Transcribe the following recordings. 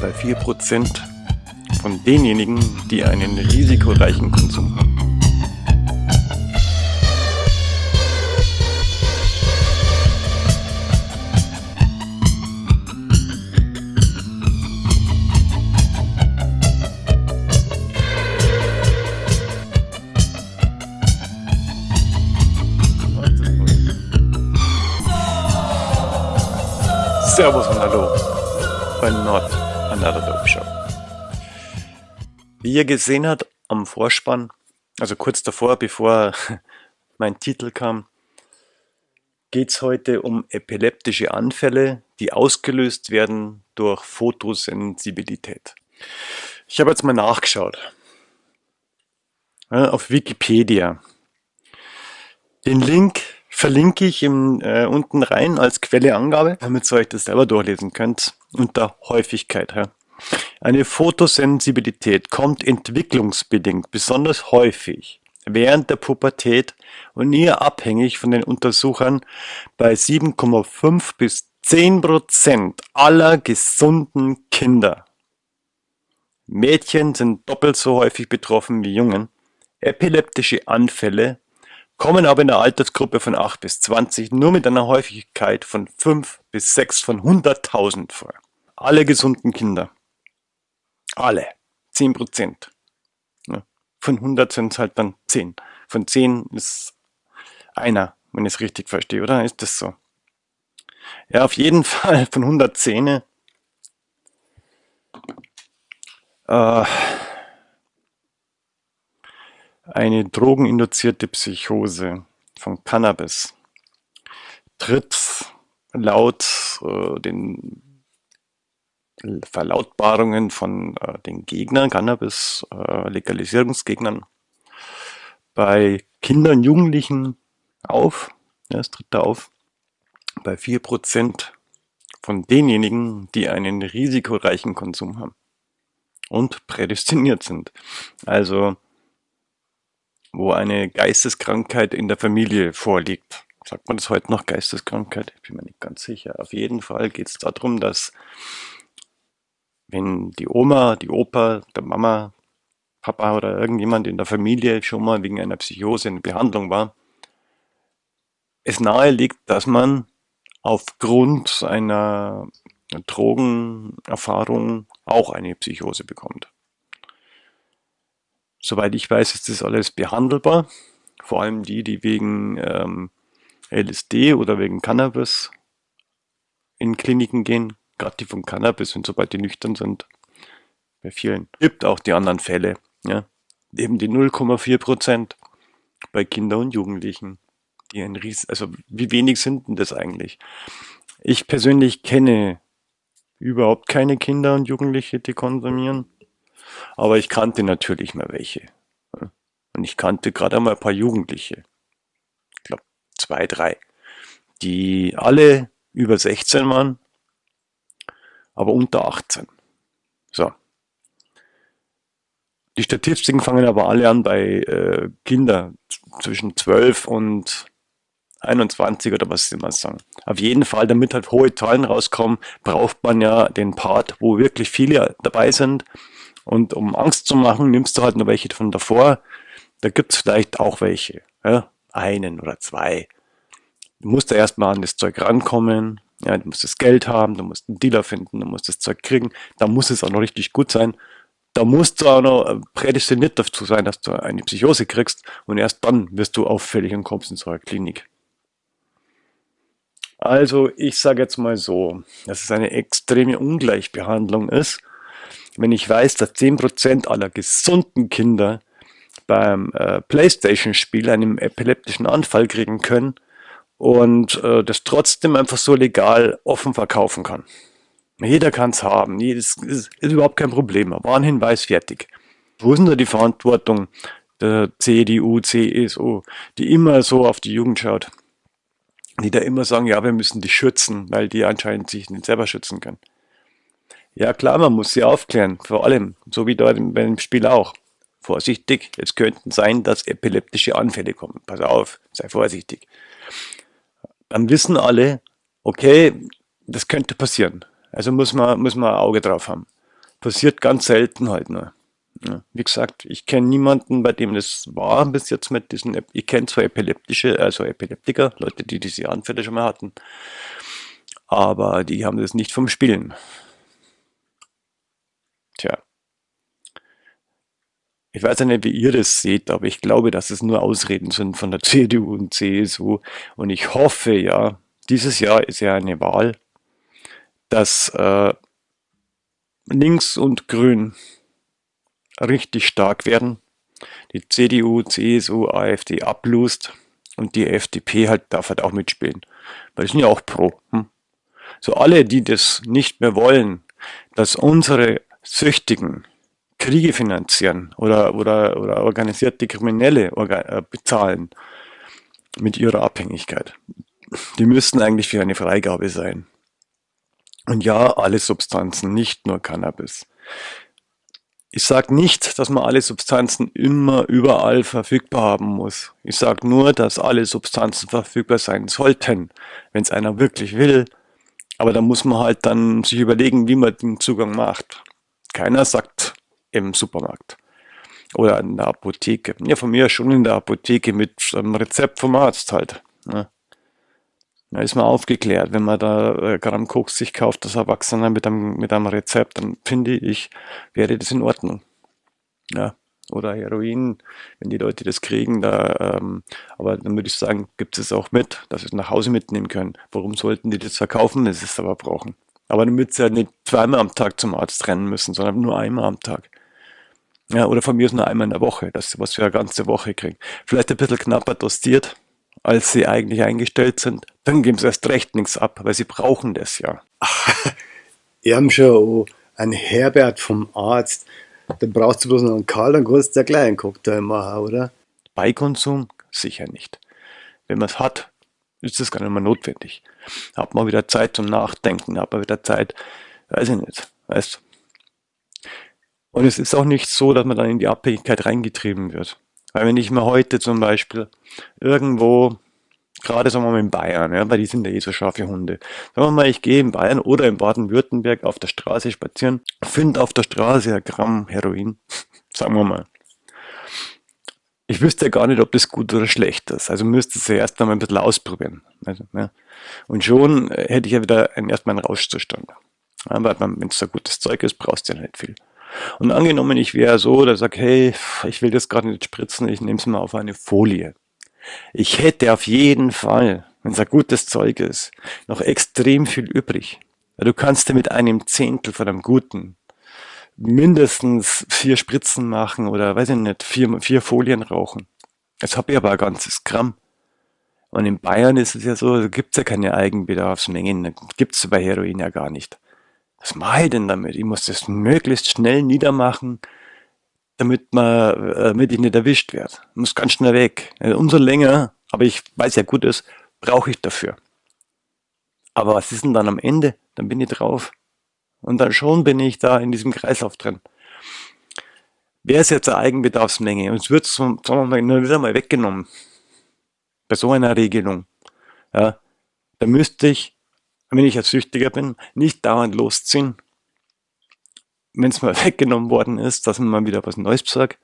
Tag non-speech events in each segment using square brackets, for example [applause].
bei 4% von denjenigen, die einen risikoreichen Konsum haben. Servus und Hallo bei Not Another Dope Show. Wie ihr gesehen habt am Vorspann, also kurz davor, bevor [laughs] mein Titel kam, geht es heute um epileptische Anfälle, die ausgelöst werden durch Photosensibilität. Ich habe jetzt mal nachgeschaut. Auf Wikipedia. Den Link verlinke ich im, äh, unten rein als Quelleangabe, damit ihr euch das selber durchlesen könnt, unter Häufigkeit. Ja. Eine Photosensibilität kommt entwicklungsbedingt besonders häufig während der Pubertät und eher abhängig von den Untersuchern bei 7,5 bis 10 Prozent aller gesunden Kinder. Mädchen sind doppelt so häufig betroffen wie Jungen. Epileptische Anfälle kommen aber in der Altersgruppe von 8 bis 20 nur mit einer Häufigkeit von 5 bis 6 von 100.000 vor. Alle gesunden Kinder. Alle. 10 Prozent. Ja. Von 100 sind es halt dann 10. Von 10 ist einer, wenn ich es richtig verstehe, oder? Ist das so? Ja, auf jeden [laughs] Fall von 110 äh, eine drogeninduzierte Psychose von Cannabis tritt laut äh, den Verlautbarungen von äh, den Gegnern, Cannabis-Legalisierungsgegnern, äh, bei Kindern Jugendlichen auf, ja, es tritt da auf, bei 4% von denjenigen, die einen risikoreichen Konsum haben und prädestiniert sind. Also wo eine Geisteskrankheit in der Familie vorliegt. Sagt man das heute noch Geisteskrankheit? Ich bin mir nicht ganz sicher. Auf jeden Fall geht es darum, dass wenn die Oma, die Opa, der Mama, Papa oder irgendjemand in der Familie schon mal wegen einer Psychose in Behandlung war, es nahe dass man aufgrund einer Drogenerfahrung auch eine Psychose bekommt. Soweit ich weiß, ist das alles behandelbar. Vor allem die, die wegen ähm, LSD oder wegen Cannabis in Kliniken gehen. Gerade die von Cannabis und sobald die nüchtern sind. Bei vielen. Gibt auch die anderen Fälle. Ja. Eben die 0,4 Prozent bei Kindern und Jugendlichen. Die ein Ries also wie wenig sind denn das eigentlich? Ich persönlich kenne überhaupt keine Kinder und Jugendliche, die konsumieren. Aber ich kannte natürlich mal welche. Und ich kannte gerade einmal ein paar Jugendliche. Ich glaube zwei, drei. Die alle über 16 waren, aber unter 18. So. Die Statistiken fangen aber alle an bei äh, Kindern zwischen 12 und 21 oder was sie mal sagen. Auf jeden Fall, damit halt hohe Zahlen rauskommen, braucht man ja den Part, wo wirklich viele dabei sind und um Angst zu machen, nimmst du halt noch welche von davor. Da gibt es vielleicht auch welche. Ja? Einen oder zwei. Du musst da erstmal an das Zeug rankommen. Ja, du musst das Geld haben, du musst einen Dealer finden, du musst das Zeug kriegen. Da muss es auch noch richtig gut sein. Da musst du auch noch prädestiniert dazu sein, dass du eine Psychose kriegst. Und erst dann wirst du auffällig und kommst in so eine Klinik. Also ich sage jetzt mal so, dass es eine extreme Ungleichbehandlung ist wenn ich weiß, dass 10% aller gesunden Kinder beim äh, Playstation-Spiel einen epileptischen Anfall kriegen können und äh, das trotzdem einfach so legal offen verkaufen kann. Jeder kann es haben, das ist, ist, überhaupt kein Problem. Warnhinweis fertig. Wo ist denn da die Verantwortung der CDU, CSU, die immer so auf die Jugend schaut? Die da immer sagen, ja, wir müssen die schützen, weil die anscheinend sich nicht selber schützen können. Ja klar, man muss sie aufklären, vor allem, so wie dort beim Spiel auch. Vorsichtig, es könnten sein, dass epileptische Anfälle kommen. Pass auf, sei vorsichtig. Dann wissen alle, okay, das könnte passieren. Also muss man, muss man ein Auge drauf haben. passiert ganz selten halt nur. Ja, wie gesagt, ich kenne niemanden, bei dem das war bis jetzt mit diesen, ich kenne zwar epileptische, also Epileptiker, Leute, die diese Anfälle schon mal hatten, aber die haben das nicht vom Spielen. Tja. Ich weiß ja nicht, wie ihr das seht, aber ich glaube, dass es nur Ausreden sind von der [laughs] CDU und CSU. Und ich hoffe ja, dieses Jahr ist ja eine Wahl, dass äh, links und grün richtig stark werden, die CDU, CSU, AfD ablust und die FDP halt darf halt auch mitspielen. Weil die sind ja auch pro. Hm? So alle, die das nicht mehr wollen, dass unsere Süchtigen Kriege finanzieren oder, oder, oder organisierte Kriminelle äh, bezahlen mit ihrer Abhängigkeit. Die müssten eigentlich für eine Freigabe sein. Und ja, alle Substanzen, nicht nur Cannabis. Ich sage nicht, dass man alle Substanzen immer überall verfügbar haben muss. Ich sage nur, dass alle Substanzen verfügbar sein sollten, wenn es einer wirklich will. Aber da muss man halt dann sich überlegen, wie man den Zugang macht. Keiner sagt im Supermarkt oder in der Apotheke. Ja, von mir schon in der Apotheke mit einem Rezept vom Arzt halt. Ne? Da ist man aufgeklärt. Wenn man da äh, Gramm Koks sich kauft, das Erwachsener mit einem, mit einem Rezept, dann finde ich, wäre das in Ordnung. Ja. Oder Heroin, wenn die Leute das kriegen, da, ähm, aber dann würde ich sagen, gibt es auch mit, dass sie es nach Hause mitnehmen können. Warum sollten die das verkaufen, wenn sie es aber brauchen? Aber damit sie ja nicht zweimal am Tag zum Arzt rennen müssen, sondern nur einmal am Tag. Ja, oder von mir ist nur einmal in der Woche, das was wir eine ganze Woche kriegen. Vielleicht ein bisschen knapper dostiert, als sie eigentlich eingestellt sind. Dann geben sie erst recht nichts ab, weil sie brauchen das ja. [laughs] Wir haben schon ein Herbert vom Arzt. Dann brauchst du bloß noch einen Karl, dann kannst du ja gleich einen Cocktail machen, oder? Beikonsum? Sicher nicht. Wenn man es hat, ist das gar nicht mehr notwendig. Hat man wieder Zeit zum Nachdenken, hat man wieder Zeit, weiß ich nicht, weißt und es ist auch nicht so, dass man dann in die Abhängigkeit reingetrieben wird. Weil wenn ich mir heute zum Beispiel irgendwo, gerade sagen wir mal in Bayern, ja, weil die sind ja eh so scharfe Hunde. Sagen wir mal, ich gehe in Bayern oder in Baden-Württemberg auf der Straße spazieren, finde auf der Straße ein Gramm Heroin, [laughs] sagen wir mal. Ich wüsste ja gar nicht, ob das gut oder schlecht ist. Also müsste es ja erst einmal ein bisschen ausprobieren. Also, ja. Und schon hätte ich ja wieder erstmal einen Rauschzustand. Weil wenn es so gutes Zeug ist, brauchst du ja nicht viel. Und angenommen, ich wäre so, der sagt, hey, ich will das gerade nicht spritzen, ich nehme es mal auf eine Folie. Ich hätte auf jeden Fall, wenn es ein gutes Zeug ist, noch extrem viel übrig. Du kannst dir mit einem Zehntel von einem guten mindestens vier Spritzen machen oder weiß ich nicht, vier, vier Folien rauchen. Jetzt habe ich aber ein ganzes Gramm. Und in Bayern ist es ja so, da gibt es ja keine Eigenbedarfsmengen, gibt es bei Heroin ja gar nicht. Was mache ich denn damit? Ich muss das möglichst schnell niedermachen, damit, man, äh, damit ich nicht erwischt werde. Ich muss ganz schnell weg. Also umso länger, aber ich weiß ja gut ist, brauche ich dafür. Aber was ist denn dann am Ende? Dann bin ich drauf. Und dann schon bin ich da in diesem Kreislauf drin. Wer ist jetzt eine Eigenbedarfsmenge? Und es wird, sagen wir mal, wieder mal weggenommen. Bei so einer Regelung. Ja, da müsste ich wenn ich als Süchtiger bin, nicht dauernd losziehen. Wenn es mal [laughs] weggenommen worden ist, dass man mal wieder was Neues besorgt.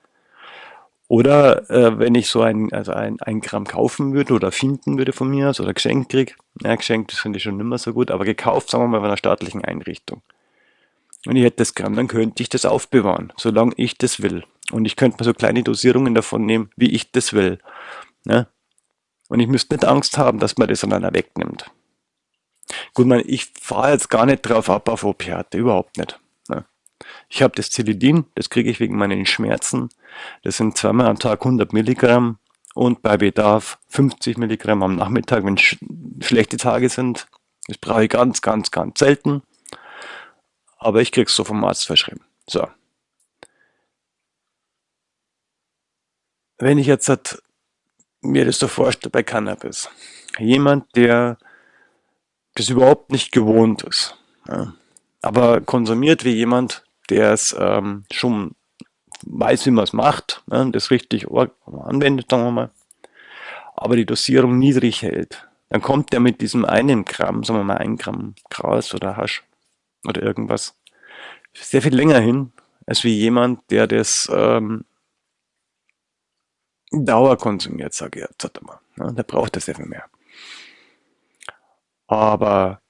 Oder äh, wenn ich so ein, also ein, ein Gramm kaufen würde oder finden würde von mir aus oder geschenkt kriege. Ja, geschenkt, das finde ich schon immer so gut, aber gekauft, sagen wir mal, von einer staatlichen Einrichtung. Und ich hätte das Gramm, dann könnte ich das aufbewahren, solange ich das will. Und ich könnte mir so kleine Dosierungen davon nehmen, wie ich das will. Ja? Und ich müsste nicht Angst haben, dass man das an einer wegnimmt. Gut, man, ich fahre jetzt gar nicht drauf ab auf Opiate, überhaupt nicht. Ne? Ich habe das Zilidin, das kriege ich wegen meinen Schmerzen. Das sind zweimal am Tag 100 Milligramm und bei Bedarf 50 Milligramm am Nachmittag, wenn sch schlechte Tage sind. Das brauche ich ganz, ganz, ganz selten. Aber ich kriege es so vom Arzt verschrieben. So. Wenn ich jetzt hat, mir das so vorstelle bei Cannabis. Jemand, der das überhaupt nicht gewohnt ist. Ja. Aber konsumiert wie jemand, der es ähm, schon weiß, wie man es macht, ja, das richtig anwendet, sagen wir mal, aber die Dosierung niedrig hält. Dann kommt der mit diesem einen Gramm, sagen wir mal ein Gramm Gras oder Hasch oder irgendwas, sehr viel länger hin, als wie jemand, der das ähm, Dauer konsumiert, sage ich jetzt mal. Ja, der braucht das sehr viel mehr. Aber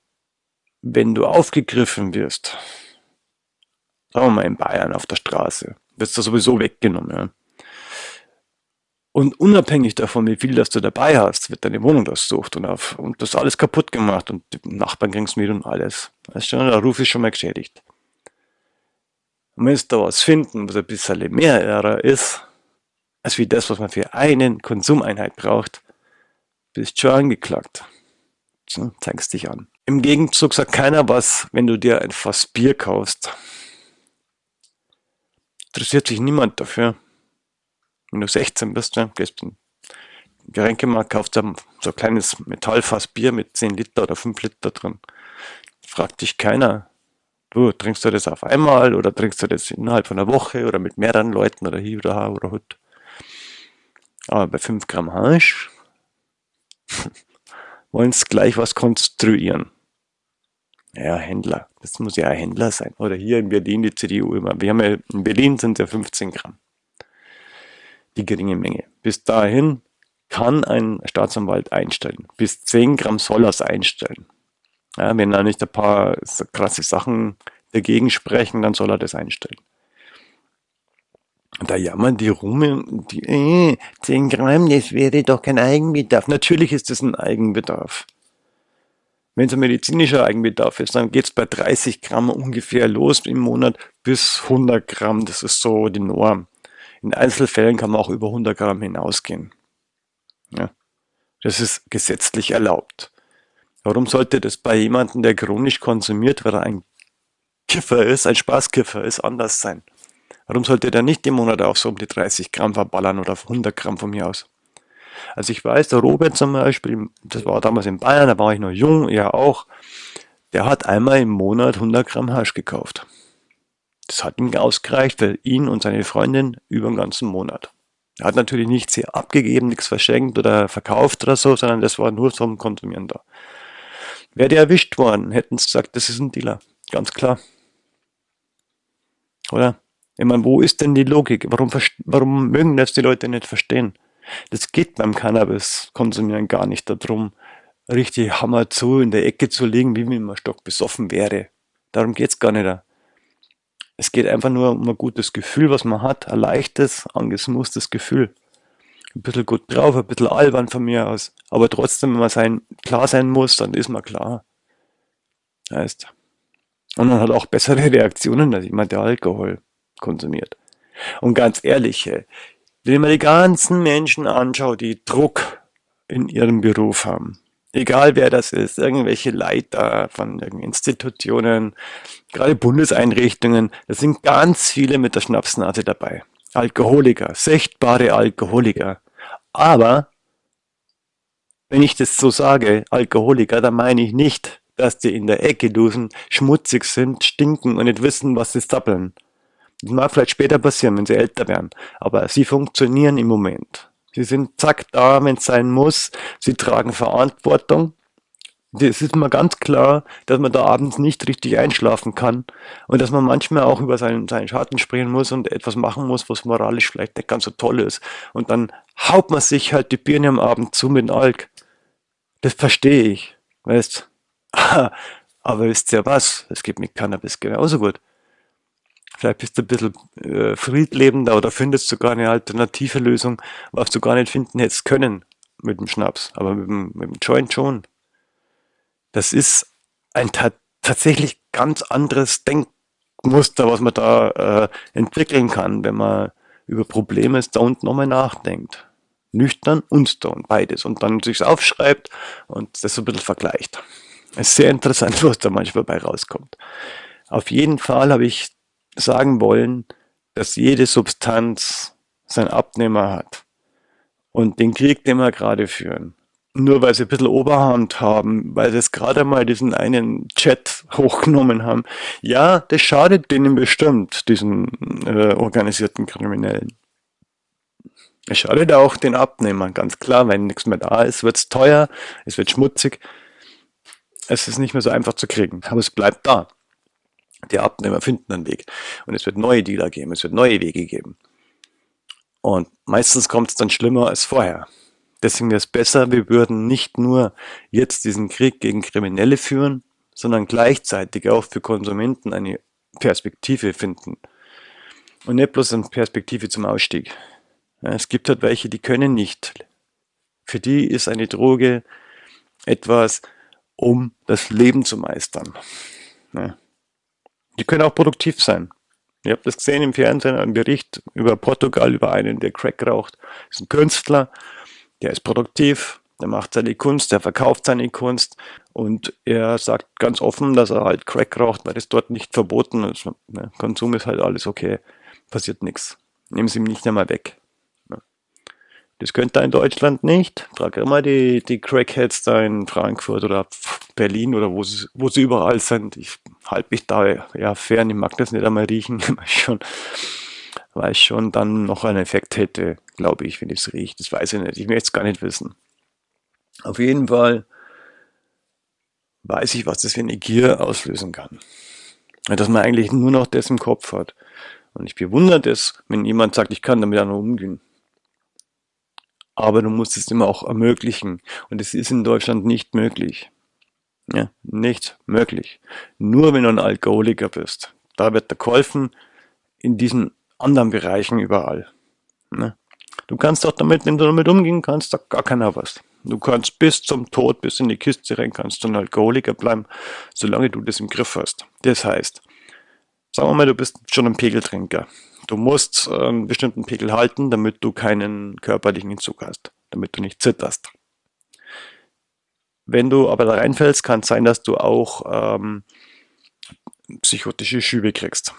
wenn du aufgegriffen wirst, sagen wir mal in Bayern auf der Straße, wirst du sowieso weggenommen. Ja. Und unabhängig davon, wie viel das du dabei hast, wird deine Wohnung durchsucht und, auf, und das alles kaputt gemacht und die Nachbarn kriegen es mit und alles. Weißt du, der Ruf ist schon mal geschädigt. Und wenn sie da was finden, was ein bisschen mehr Ära ist, als wie das, was man für einen Konsumeinheit braucht, bist schon angeklagt. Zeigst dich an. Im Gegenzug sagt keiner was, wenn du dir ein Fass Bier kaufst. Interessiert sich niemand dafür. Wenn du 16 bist, ja, gehst in den Getränkemarkt, kaufst so ein kleines Metallfass Bier mit 10 Liter oder 5 Liter drin. Fragt dich keiner, du, trinkst du das auf einmal oder trinkst du das innerhalb von einer Woche oder mit mehreren Leuten oder hier oder da oder hut. Aber bei 5 Gramm Hasch wollen gleich was konstruieren. Ja, Händler. Das muss ja ein Händler sein. Oder hier in Berlin die CDU immer. Wir haben ja, in Berlin sind es ja 15 Gramm die geringe Menge. Bis dahin kann ein Staatsanwalt einstellen. Bis 10 Gramm soll er es einstellen. Ja, wenn da nicht ein paar krasse Sachen dagegen sprechen, dann soll er das einstellen. Da jammern die rum, die, äh, 10 Gramm, das wäre doch kein Eigenbedarf. Natürlich ist es ein Eigenbedarf. Wenn es ein medizinischer Eigenbedarf ist, dann geht es bei 30 Gramm ungefähr los im Monat bis 100 Gramm. Das ist so die Norm. In Einzelfällen kann man auch über 100 Gramm hinausgehen. Ja, das ist gesetzlich erlaubt. Warum sollte das bei jemandem, der chronisch konsumiert, weil er ein Kiffer ist, ein Spaßkiffer ist, anders sein? Warum sollte der nicht im Monat auch so um die 30 Gramm verballern oder 100 Gramm von mir aus? Also ich weiß, der Robert zum Beispiel, das war damals in Bayern, da war ich noch jung, er auch, der hat einmal im Monat 100 Gramm Hasch gekauft. Das hat ihm ausgereicht für ihn und seine Freundin über den ganzen Monat. Er hat natürlich nichts hier abgegeben, nichts verschenkt oder verkauft oder so, sondern das war nur zum Konsumieren da. Wäre der erwischt worden, hätten sie gesagt, das ist ein Dealer. Ganz klar. Oder? Ich meine, wo ist denn die Logik? Warum, warum mögen das die Leute nicht verstehen? Das geht beim Cannabis-Konsumieren gar nicht darum, richtig Hammer zu in der Ecke zu liegen, wie wenn man stock besoffen wäre. Darum geht's gar nicht. Es geht einfach nur um ein gutes Gefühl, was man hat, ein leichtes, angesmusstes Gefühl. Ein bisschen gut drauf, ein bisschen albern von mir aus. Aber trotzdem, wenn man sein, klar sein muss, dann ist man klar. Heißt. Und man hat auch bessere [laughs] Reaktionen als jemand, der Alkohol konsumiert. Und ganz ehrlich, wenn man die ganzen Menschen anschaut, die Druck in ihrem Beruf haben, egal wer das ist, irgendwelche Leiter von Institutionen, gerade Bundeseinrichtungen, da sind ganz viele mit der Schnapsnase dabei. Alkoholiker, sichtbare Alkoholiker. Aber, wenn ich das so sage, Alkoholiker, dann meine ich nicht, dass die in der Ecke dusen, schmutzig sind, stinken und nicht wissen, was sie zappeln. Das mag vielleicht später passieren, wenn sie älter werden. Aber sie funktionieren im Moment. Sie sind zack da, wenn es sein muss. Sie tragen Verantwortung. Es ist mal ganz klar, dass man da abends nicht richtig einschlafen kann und dass man manchmal auch über seinen, seinen Schatten springen muss und etwas machen muss, was moralisch vielleicht nicht ganz so toll ist. Und dann haut man sich halt die Birne am Abend zu mit Alk. Das verstehe ich, weißt. [laughs] Aber wisst ihr was? Es geht mit Cannabis genauso gut. Vielleicht bist du ein bisschen äh, friedlebender oder findest sogar eine alternative Lösung, was du gar nicht finden hättest können mit dem Schnaps, aber mit dem, mit dem Joint schon. Das ist ein ta tatsächlich ganz anderes Denkmuster, was man da äh, entwickeln kann, wenn man über Probleme stoned nochmal nachdenkt. Nüchtern und stoned, beides. Und dann sich aufschreibt und das so ein bisschen vergleicht. Es ist sehr interessant, [laughs] was da manchmal bei rauskommt. Auf jeden Fall habe ich sagen wollen, dass jede Substanz seinen Abnehmer hat. Und den Krieg, den wir gerade führen, nur weil sie ein bisschen Oberhand haben, weil sie es gerade mal diesen einen Chat [laughs] hochgenommen haben, ja, das schadet denen bestimmt, diesen äh, organisierten Kriminellen. Es schadet auch den Abnehmern, ganz klar, wenn nichts mehr da ist, wird es teuer, es wird schmutzig, es ist nicht mehr so einfach zu kriegen, aber es bleibt da. Die Abnehmer finden einen Weg. Und es wird neue Dealer geben, es wird neue Wege geben. Und meistens kommt es dann schlimmer als vorher. Deswegen wäre es besser, wir würden nicht nur jetzt diesen Krieg gegen Kriminelle führen, sondern gleichzeitig auch für Konsumenten eine Perspektive finden. Und nicht bloß eine Perspektive zum Ausstieg. Es gibt halt welche, die können nicht. Für die ist eine Droge etwas, um das Leben zu meistern. Die können auch produktiv sein. Ihr habt das gesehen im Fernsehen, ein Bericht über Portugal, über einen, der Crack raucht. Das ist ein Künstler, der ist produktiv, der macht seine Kunst, der verkauft seine Kunst und er sagt ganz offen, dass er halt Crack raucht, weil das dort nicht verboten ist. Ne, Konsum ist halt alles okay, passiert nichts. Nehmen Sie ihm nicht einmal weg. Das könnte er in Deutschland nicht. Frag immer die, die Crackheads da in Frankfurt oder Berlin oder wo sie, wo sie überall sind. Ich halte mich da ja fern, ich mag das nicht einmal riechen, [laughs] weil schon, weil ich schon dann noch einen Effekt hätte, glaube ich, wenn ich es rieche. Das weiß ich nicht. Ich möchte es gar nicht wissen. Auf jeden Fall weiß ich, was das für eine Gier auslösen kann. Dass man eigentlich nur noch das im Kopf hat. Und ich bewundere das, wenn jemand sagt, ich kann damit auch noch umgehen. Aber du musst es immer auch ermöglichen. Und es ist in Deutschland nicht möglich. Ja, nicht möglich. Nur wenn du ein Alkoholiker bist. Da wird dir geholfen in diesen anderen Bereichen überall. Ne? Du kannst auch damit, wenn du damit umgehen kannst, sagt gar keiner was. Du kannst bis zum Tod, bis in die Kiste rein, kannst du ein Alkoholiker bleiben, solange du das im Griff hast. Das heißt, sagen wir mal, du bist schon ein Pegeltrinker. Du musst äh, einen bestimmten Pegel halten, damit du keinen körperlichen Entzug hast, damit du nicht zitterst. Wenn du aber da reinfällst, kann es sein, dass du auch ähm, psychotische Schübe kriegst.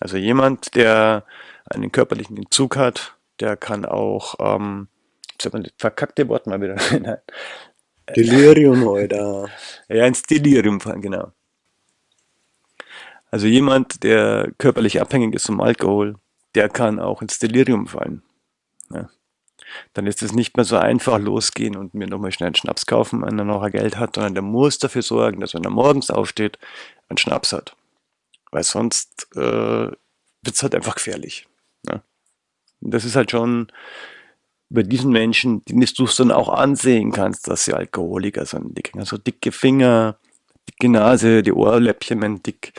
Also jemand, der einen körperlichen Entzug hat, der kann auch, ähm, sag mal, verkackte Wort mal wieder. [laughs] Delirium, oder? [laughs] Ja, ins Delirium fallen, genau. Also jemand, der körperlich abhängig ist vom Alkohol, der kann auch ins Delirium fallen. Ja. Dann ist es nicht mehr so einfach losgehen und mir nochmal schnell einen Schnaps kaufen, wenn er noch Geld hat, sondern der muss dafür sorgen, dass wenn er morgens aufsteht, einen Schnaps hat. Weil sonst äh, wird es halt einfach gefährlich. Ja. Und das ist halt schon bei diesen Menschen, die du es dann auch ansehen kannst, dass sie Alkoholiker sind. Die kriegen so dicke Finger, dicke Nase, die Ohrläppchen werden dick,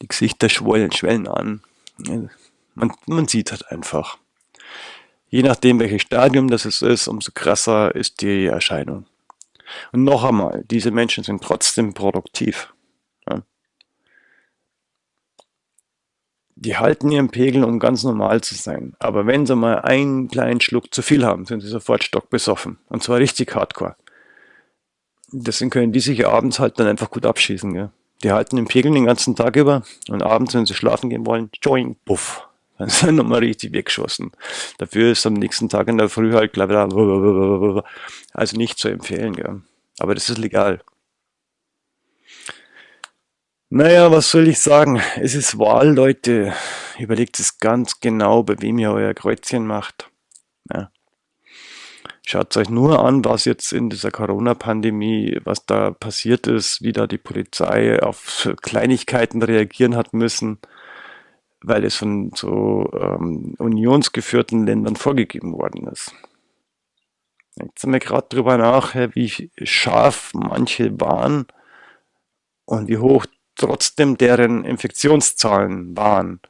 die Gesichter schwollen, schwellen an. Man, man sieht halt einfach. Je nachdem, welches Stadium das ist, umso krasser ist die Erscheinung. Und noch einmal, diese Menschen sind trotzdem produktiv. Die halten ihren Pegel, um ganz normal zu sein. Aber wenn sie mal einen kleinen Schluck zu viel haben, sind sie sofort stockbesoffen. Und zwar richtig hardcore. Deswegen können die sich abends halt dann einfach gut abschießen. Gell? Die halten den Pegel den ganzen Tag über und abends, wenn sie schlafen gehen wollen, joing, puff, dann sind nochmal richtig weggeschossen. Dafür ist am nächsten Tag in der Früh halt also nicht zu empfehlen, gell. Aber das ist legal. Naja, was soll ich sagen? Es ist Wahl, Leute. Überlegt es ganz genau, bei wem ihr euer Kreuzchen macht. Ja. Schaut euch nur an, was jetzt in dieser Corona-Pandemie, was da passiert ist, wie da die Polizei auf Kleinigkeiten reagieren hat müssen, weil es von so ähm, unionsgeführten Ländern vorgegeben worden ist. Jetzt sind wir gerade drüber nach, wie scharf manche waren und wie hoch trotzdem deren Infektionszahlen waren,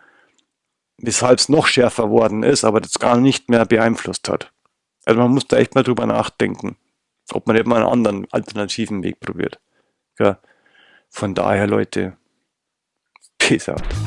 weshalb es noch schärfer worden ist, aber das gar nicht mehr beeinflusst hat. Also man muss da echt mal drüber nachdenken, ob man mal einen anderen alternativen Weg probiert. Ja. Von daher, Leute, peace out.